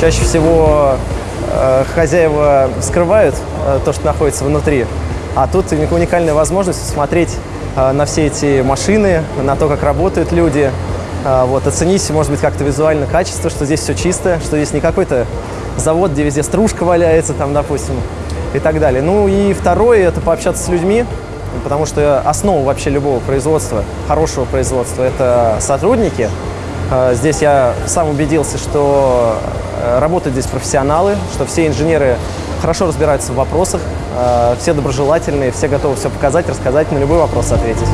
Чаще всего э, хозяева скрывают э, то, что находится внутри, а тут уникальная возможность смотреть э, на все эти машины, на то, как работают люди, вот, оценить, может быть, как-то визуально качество, что здесь все чисто, что здесь не какой-то завод, где везде стружка валяется, там, допустим, и так далее. Ну и второе – это пообщаться с людьми, потому что основа вообще любого производства, хорошего производства – это сотрудники. Э, Здесь я сам убедился, что э, работают здесь профессионалы, что все инженеры хорошо разбираются в вопросах, э, все доброжелательные, все готовы все показать, рассказать, на любой вопрос ответить.